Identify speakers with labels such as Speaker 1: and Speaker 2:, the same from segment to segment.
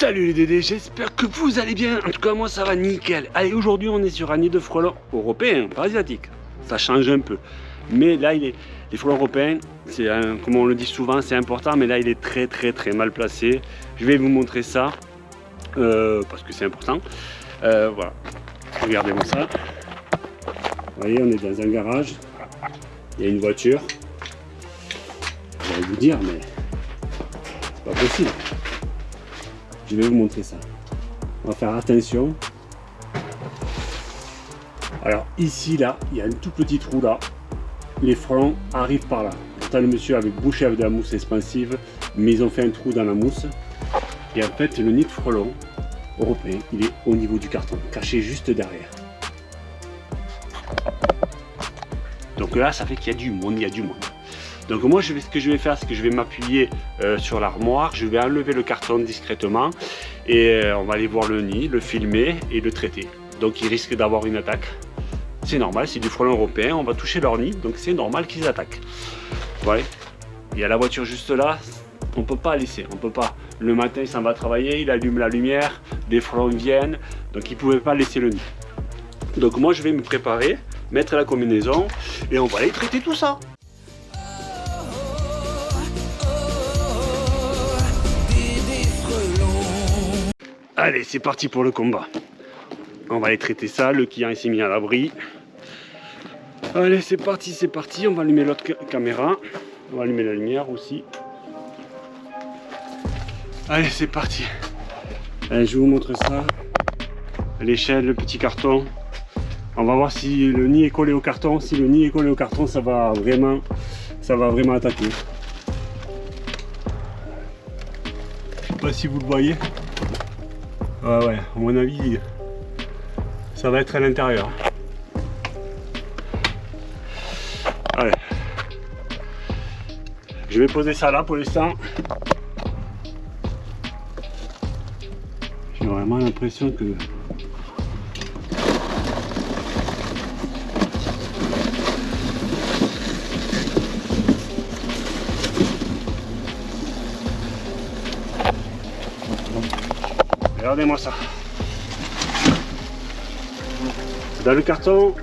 Speaker 1: Salut les dédés, j'espère que vous allez bien. En tout cas, moi ça va nickel. Allez, aujourd'hui on est sur un nid de frelons européens, pas asiatiques. Ça change un peu. Mais là, il est, les frelons européens, c'est comme on le dit souvent, c'est important, mais là il est très très très mal placé. Je vais vous montrer ça euh, parce que c'est important. Euh, voilà, regardez-moi ça. Vous voyez, on est dans un garage. Il y a une voiture. Je vais vous dire, mais c'est pas possible. Je vais vous montrer ça. On va faire attention. Alors ici, là, il y a un tout petit trou là. Les frelons arrivent par là. Pourtant, le monsieur avait bouché avec de la mousse expansive, mais ils ont fait un trou dans la mousse. Et en fait, le nid de frelon européen, il est au niveau du carton, caché juste derrière. Donc là, ça fait qu'il y a du monde, il y a du monde. Donc moi, je vais, ce que je vais faire, c'est que je vais m'appuyer euh, sur l'armoire, je vais enlever le carton discrètement et euh, on va aller voir le nid, le filmer et le traiter. Donc il risque d'avoir une attaque. C'est normal, c'est du frelon européen, on va toucher leur nid, donc c'est normal qu'ils attaquent. Voilà. Il y a la voiture juste là, on peut pas laisser, on peut pas. Le matin, il s'en va travailler, il allume la lumière, des frelons viennent, donc il pouvait pas laisser le nid. Donc moi, je vais me préparer, mettre la combinaison et on va aller traiter tout ça. Allez, c'est parti pour le combat. On va aller traiter ça. Le client s'est mis à l'abri. Allez, c'est parti, c'est parti. On va allumer l'autre caméra. On va allumer la lumière aussi. Allez, c'est parti. Allez, je vous montre ça. L'échelle, le petit carton. On va voir si le nid est collé au carton. Si le nid est collé au carton, ça va vraiment, ça va vraiment attaquer. Je sais pas si vous le voyez. Ouais, ouais, à mon avis, ça va être à l'intérieur. Allez. Je vais poser ça là pour l'instant. J'ai vraiment l'impression que Regardez-moi ça. Dans le carton,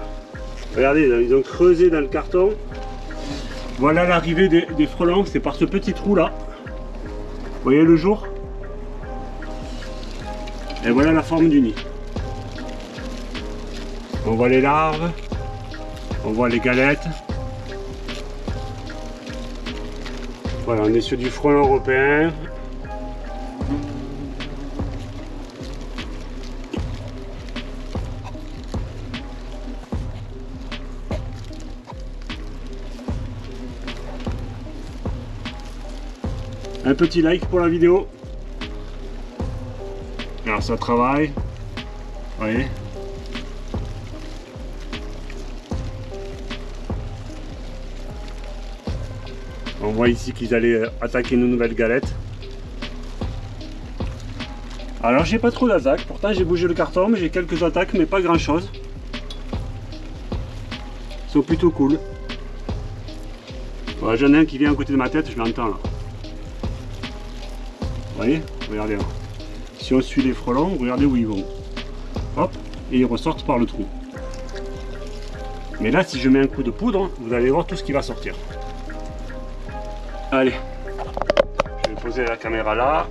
Speaker 1: regardez, ils ont creusé dans le carton. Voilà l'arrivée des, frelons, c'est par ce petit trou là. Vous voyez le jour? Et voilà la forme du nid. On voit les larves, on voit les galettes. Voilà, on est sur du frelon européen, Un petit like pour la vidéo. Alors ça travaille. Voyez On voit ici qu'ils allaient euh, attaquer nos nouvelles galettes. Alors j'ai pas trop d'attaques, pourtant j'ai bougé le carton, j'ai quelques attaques, mais pas grand chose. Ils sont plutôt cool. J'en ai un qui vient à côté de ma tête, je l'entends là voyez Regardez là. Si on suit les frelons, regardez où ils vont. Hop, et ils ressortent par le trou. Mais là, si je mets un coup de poudre, vous allez voir tout ce qui va sortir. Allez, je vais poser la caméra là.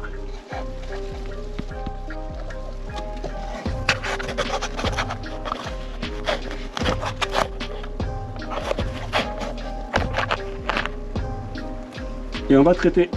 Speaker 1: Et on va traiter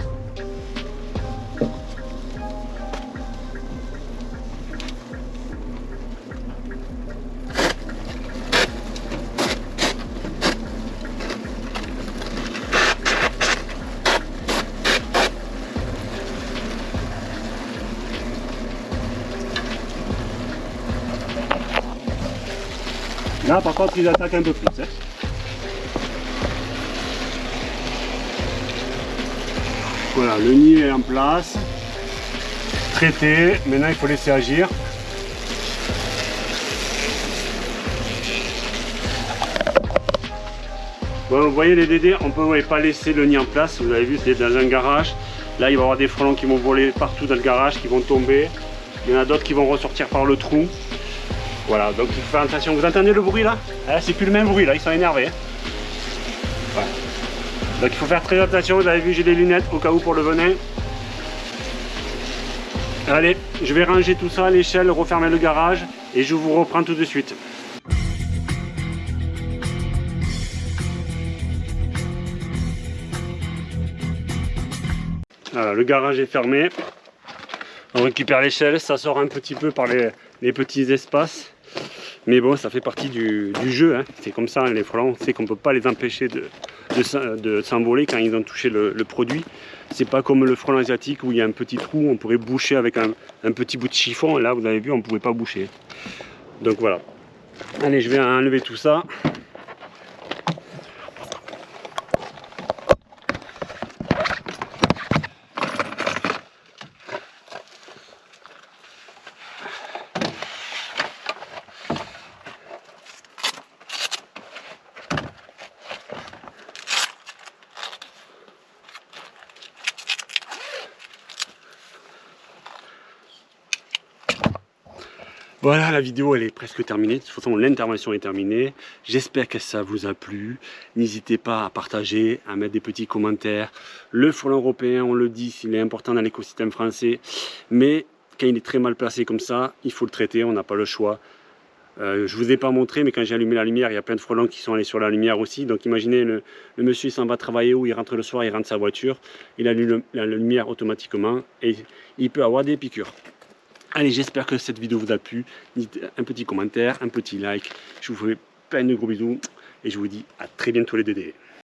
Speaker 1: Là, par contre, ils attaquent un peu plus. Hein. Voilà, le nid est en place. Traité. Maintenant, il faut laisser agir. Bon, vous voyez les dédés, on ne peut pas laisser le nid en place. Vous avez vu, c'est dans un garage. Là, il va y avoir des frelons qui vont voler partout dans le garage, qui vont tomber. Il y en a d'autres qui vont ressortir par le trou. Voilà, donc il faut faire attention. Vous entendez le bruit là ah, C'est plus le même bruit là, ils sont énervés. Donc il faut faire très attention. Vous avez vu, j'ai des lunettes au cas où pour le venin. Allez, je vais ranger tout ça à l'échelle, refermer le garage et je vous reprends tout de suite. Voilà, le garage est fermé. On récupère l'échelle, ça sort un petit peu par les, petits espaces. Mais bon, ça fait partie du, jeu. Hein. C'est comme ça, hein, les frelons, on sait qu'on ne peut pas les empêcher de, de, s'envoler quand ils ont touché le, produit. C'est pas comme le frelon asiatique où il y a un petit trou, on pourrait boucher avec un, un petit bout de chiffon. Là, vous avez vu, on ne pouvait pas boucher. Donc voilà. Allez, je vais enlever tout ça. Voilà, la vidéo elle est presque terminée. De toute façon, l'intervention est terminée. J'espère que ça vous a plu. N'hésitez pas à partager, à mettre des petits commentaires. Le frelon européen, on le dit, il est important dans l'écosystème français. Mais quand il est très mal placé comme ça, il faut le traiter, on n'a pas le choix. Euh, je ne vous ai pas montré, mais quand j'ai allumé la lumière, il y a plein de frelons qui sont allés sur la lumière aussi. Donc imaginez, le, monsieur il s'en va travailler ou il rentre le soir, il rentre sa voiture, il allume la lumière automatiquement et il peut avoir des piqûres. Allez, j'espère que cette vidéo vous a plu. Un petit commentaire, un petit like. Je vous fais plein de gros bisous et je vous dis à très bientôt les Dédés.